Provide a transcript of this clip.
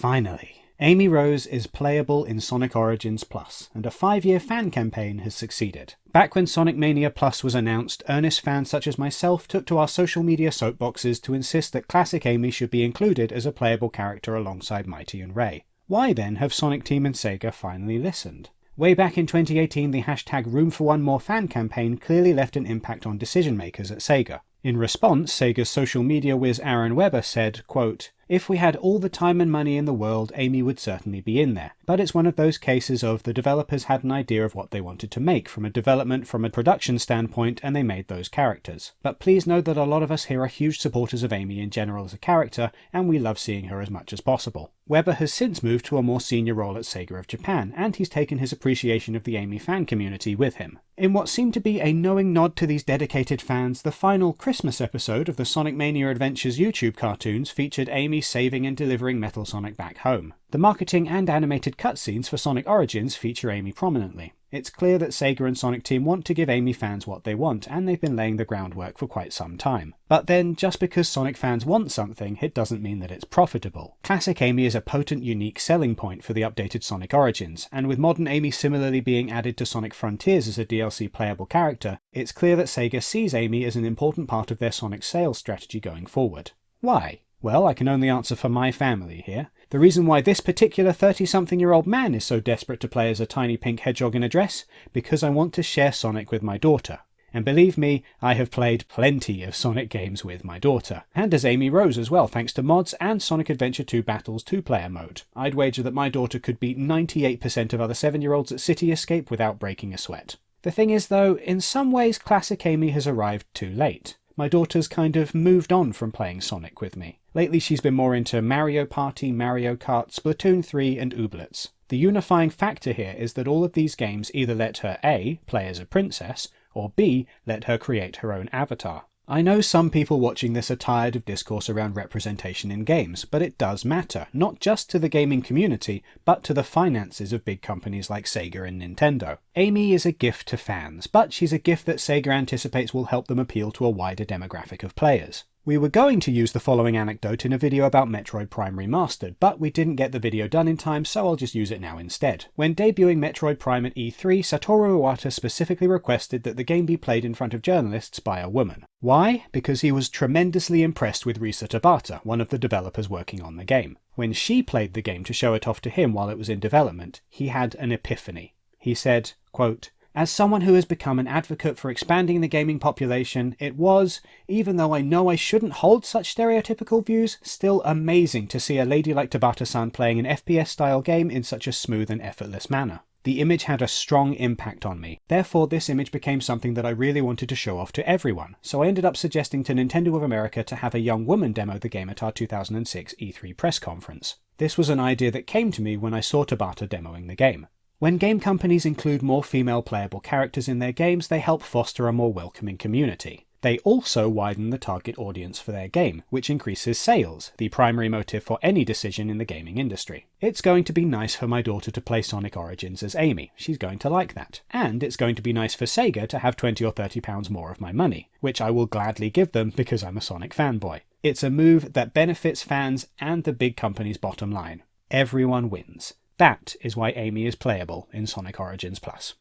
Finally, Amy Rose is playable in Sonic Origins Plus, and a five year fan campaign has succeeded. Back when Sonic Mania Plus was announced, earnest fans such as myself took to our social media soapboxes to insist that classic Amy should be included as a playable character alongside Mighty and Ray. Why then have Sonic Team and Sega finally listened? Way back in 2018, the hashtag Room for One More fan campaign clearly left an impact on decision makers at Sega. In response, Sega's social media whiz Aaron Webber said, quote, if we had all the time and money in the world, Amy would certainly be in there. But it's one of those cases of the developers had an idea of what they wanted to make from a development, from a production standpoint, and they made those characters. But please know that a lot of us here are huge supporters of Amy in general as a character, and we love seeing her as much as possible. Webber has since moved to a more senior role at Sega of Japan, and he's taken his appreciation of the Amy fan community with him. In what seemed to be a knowing nod to these dedicated fans, the final Christmas episode of the Sonic Mania Adventures YouTube cartoons featured Amy saving and delivering Metal Sonic back home. The marketing and animated cutscenes for Sonic Origins feature Amy prominently. It's clear that Sega and Sonic Team want to give Amy fans what they want, and they've been laying the groundwork for quite some time. But then, just because Sonic fans want something, it doesn't mean that it's profitable. Classic Amy is a potent, unique selling point for the updated Sonic Origins, and with modern Amy similarly being added to Sonic Frontiers as a DLC playable character, it's clear that Sega sees Amy as an important part of their Sonic sales strategy going forward. Why? Well, I can only answer for my family here. The reason why this particular 30 something year old man is so desperate to play as a tiny pink hedgehog in a dress? Because I want to share Sonic with my daughter. And believe me, I have played plenty of Sonic games with my daughter. And as Amy Rose as well, thanks to mods and Sonic Adventure 2 Battles 2 player mode. I'd wager that my daughter could beat 98% of other 7 year olds at City Escape without breaking a sweat. The thing is though, in some ways Classic Amy has arrived too late. My daughter's kind of moved on from playing Sonic with me. Lately she's been more into Mario Party, Mario Kart, Splatoon 3 and Ooblets. The unifying factor here is that all of these games either let her A. play as a princess, or B. let her create her own avatar. I know some people watching this are tired of discourse around representation in games, but it does matter, not just to the gaming community, but to the finances of big companies like Sega and Nintendo. Amy is a gift to fans, but she's a gift that Sega anticipates will help them appeal to a wider demographic of players. We were going to use the following anecdote in a video about Metroid Prime Remastered, but we didn't get the video done in time, so I'll just use it now instead. When debuting Metroid Prime at E3, Satoru Iwata specifically requested that the game be played in front of journalists by a woman. Why? Because he was tremendously impressed with Risa Tabata, one of the developers working on the game. When she played the game to show it off to him while it was in development, he had an epiphany. He said, quote, as someone who has become an advocate for expanding the gaming population, it was, even though I know I shouldn't hold such stereotypical views, still amazing to see a lady like Tabata-san playing an FPS-style game in such a smooth and effortless manner. The image had a strong impact on me. Therefore, this image became something that I really wanted to show off to everyone, so I ended up suggesting to Nintendo of America to have a young woman demo the game at our 2006 E3 press conference. This was an idea that came to me when I saw Tabata demoing the game. When game companies include more female playable characters in their games, they help foster a more welcoming community. They also widen the target audience for their game, which increases sales, the primary motive for any decision in the gaming industry. It's going to be nice for my daughter to play Sonic Origins as Amy, she's going to like that. And it's going to be nice for Sega to have 20 or 30 pounds more of my money, which I will gladly give them because I'm a Sonic fanboy. It's a move that benefits fans and the big company's bottom line. Everyone wins. That is why Amy is playable in Sonic Origins Plus.